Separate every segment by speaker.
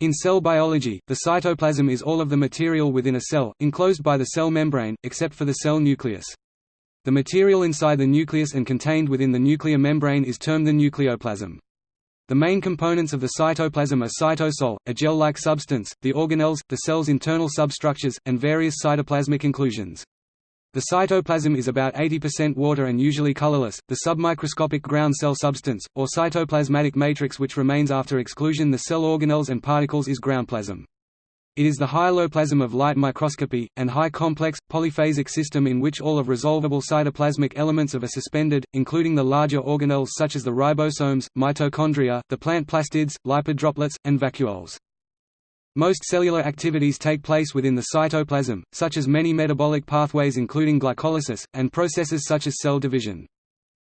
Speaker 1: In cell biology, the cytoplasm is all of the material within a cell, enclosed by the cell membrane, except for the cell nucleus. The material inside the nucleus and contained within the nuclear membrane is termed the nucleoplasm. The main components of the cytoplasm are cytosol, a gel-like substance, the organelles, the cell's internal substructures, and various cytoplasmic inclusions. The cytoplasm is about 80% water and usually colorless. The submicroscopic ground cell substance, or cytoplasmatic matrix which remains after exclusion the cell organelles and particles is groundplasm. It is the hyaloplasm of light microscopy, and high complex, polyphasic system in which all of resolvable cytoplasmic elements of are suspended, including the larger organelles such as the ribosomes, mitochondria, the plant plastids, lipid droplets, and vacuoles. Most cellular activities take place within the cytoplasm, such as many metabolic pathways including glycolysis, and processes such as cell division.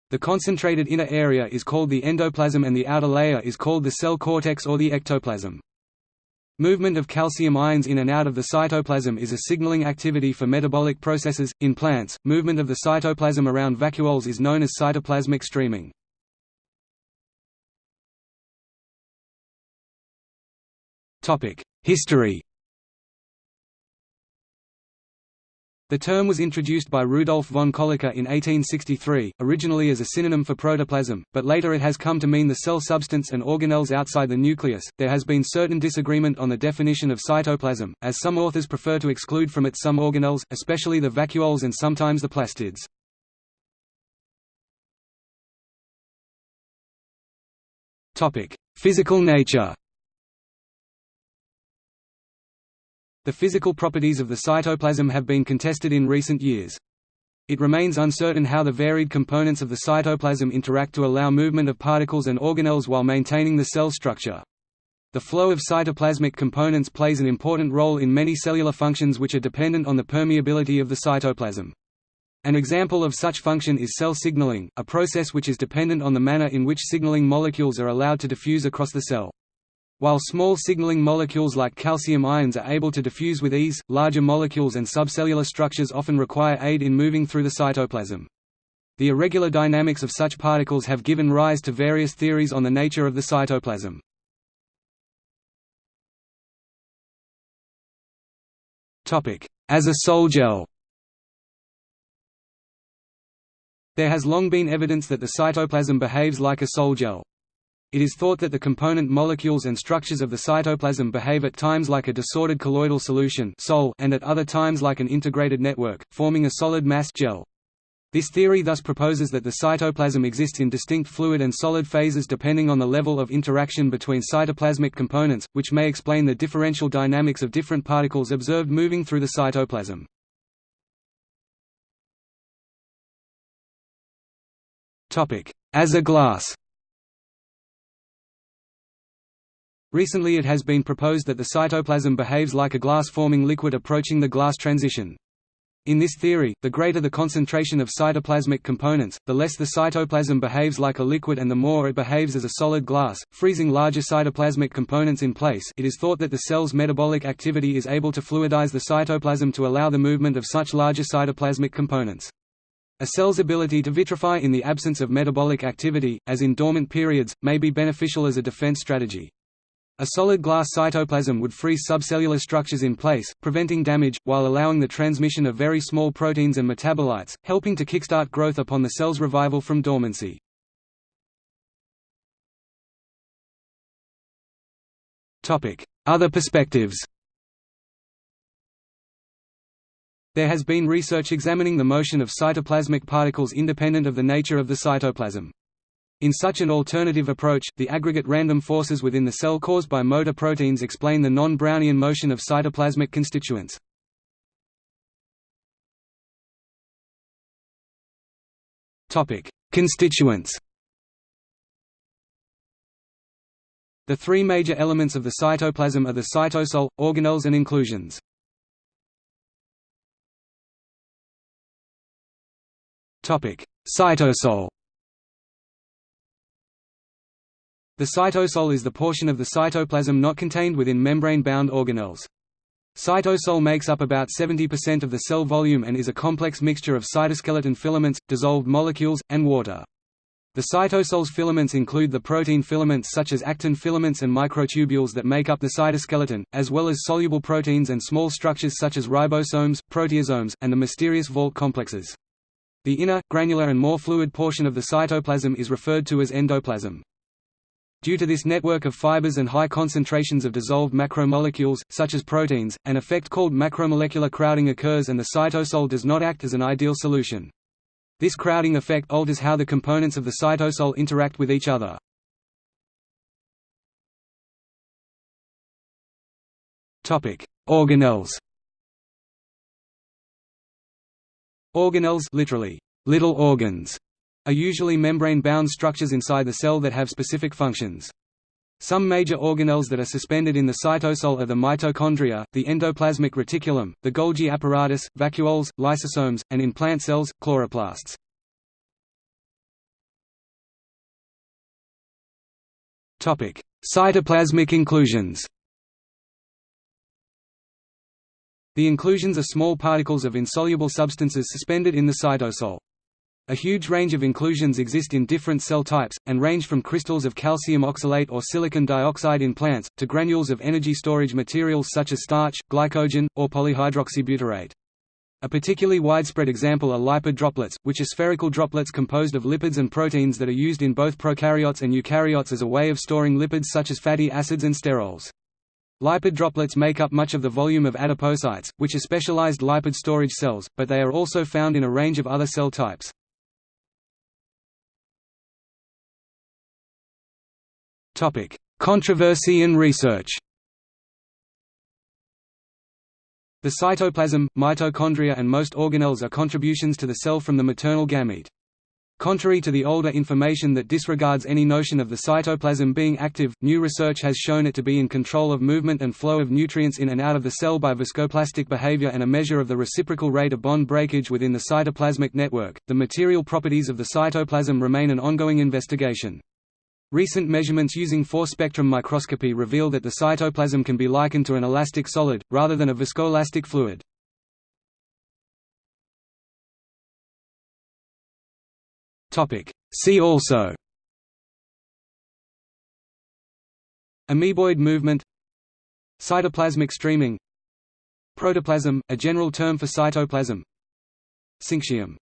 Speaker 1: The concentrated inner area is called the endoplasm and the outer layer is called the cell cortex or the ectoplasm. Movement of calcium ions in and out of the cytoplasm is a signaling activity for metabolic processes. In plants, movement of the cytoplasm around vacuoles is known as cytoplasmic streaming. Topic: History The term was introduced by Rudolf von Kolliker in 1863, originally as a synonym for protoplasm, but later it has come to mean the cell substance and organelles outside the nucleus. There has been certain disagreement on the definition of cytoplasm, as some authors prefer to exclude from it some organelles, especially the vacuoles and sometimes the plastids. Topic: Physical nature. The physical properties of the cytoplasm have been contested in recent years. It remains uncertain how the varied components of the cytoplasm interact to allow movement of particles and organelles while maintaining the cell structure. The flow of cytoplasmic components plays an important role in many cellular functions which are dependent on the permeability of the cytoplasm. An example of such function is cell signaling, a process which is dependent on the manner in which signaling molecules are allowed to diffuse across the cell. While small signaling molecules like calcium ions are able to diffuse with ease, larger molecules and subcellular structures often require aid in moving through the cytoplasm. The irregular dynamics of such particles have given rise to various theories on the nature of the cytoplasm. As a sol gel There has long been evidence that the cytoplasm behaves like a sol gel. It is thought that the component molecules and structures of the cytoplasm behave at times like a disordered colloidal solution and at other times like an integrated network, forming a solid mass gel. This theory thus proposes that the cytoplasm exists in distinct fluid and solid phases depending on the level of interaction between cytoplasmic components, which may explain the differential dynamics of different particles observed moving through the cytoplasm. As a glass Recently it has been proposed that the cytoplasm behaves like a glass-forming liquid approaching the glass transition. In this theory, the greater the concentration of cytoplasmic components, the less the cytoplasm behaves like a liquid and the more it behaves as a solid glass, freezing larger cytoplasmic components in place it is thought that the cell's metabolic activity is able to fluidize the cytoplasm to allow the movement of such larger cytoplasmic components. A cell's ability to vitrify in the absence of metabolic activity, as in dormant periods, may be beneficial as a defense strategy. A solid glass cytoplasm would freeze subcellular structures in place, preventing damage, while allowing the transmission of very small proteins and metabolites, helping to kickstart growth upon the cell's revival from dormancy. Other perspectives There has been research examining the motion of cytoplasmic particles independent of the nature of the cytoplasm. In such an alternative approach, the aggregate random forces within the cell caused by motor proteins explain the non-Brownian motion of cytoplasmic constituents. Topic: Constituents The three major elements of the cytoplasm are the cytosol, organelles and inclusions. Cytosol The cytosol is the portion of the cytoplasm not contained within membrane-bound organelles. Cytosol makes up about 70% of the cell volume and is a complex mixture of cytoskeleton filaments, dissolved molecules, and water. The cytosol's filaments include the protein filaments such as actin filaments and microtubules that make up the cytoskeleton, as well as soluble proteins and small structures such as ribosomes, proteasomes, and the mysterious vault complexes. The inner, granular and more fluid portion of the cytoplasm is referred to as endoplasm. Due to this network of fibers and high concentrations of dissolved macromolecules, such as proteins, an effect called macromolecular crowding occurs and the cytosol does not act as an ideal solution. This crowding effect alters how the components of the cytosol interact with each other. Organelles Organelles literally, little organs, are usually membrane-bound structures inside the cell that have specific functions. Some major organelles that are suspended in the cytosol are the mitochondria, the endoplasmic reticulum, the Golgi apparatus, vacuoles, lysosomes, and in plant cells, chloroplasts. Cytoplasmic inclusions The inclusions are small particles of insoluble substances suspended in the cytosol. A huge range of inclusions exist in different cell types, and range from crystals of calcium oxalate or silicon dioxide in plants, to granules of energy storage materials such as starch, glycogen, or polyhydroxybutyrate. A particularly widespread example are lipid droplets, which are spherical droplets composed of lipids and proteins that are used in both prokaryotes and eukaryotes as a way of storing lipids such as fatty acids and sterols. Lipid droplets make up much of the volume of adipocytes, which are specialized lipid storage cells, but they are also found in a range of other cell types. Topic: Controversy and research. The cytoplasm, mitochondria and most organelles are contributions to the cell from the maternal gamete. Contrary to the older information that disregards any notion of the cytoplasm being active, new research has shown it to be in control of movement and flow of nutrients in and out of the cell by viscoplastic behavior and a measure of the reciprocal rate of bond breakage within the cytoplasmic network. The material properties of the cytoplasm remain an ongoing investigation. Recent measurements using force-spectrum microscopy reveal that the cytoplasm can be likened to an elastic solid, rather than a viscoelastic fluid. See also. Amoeboid movement. Cytoplasmic streaming. Protoplasm, a general term for cytoplasm. Syncytium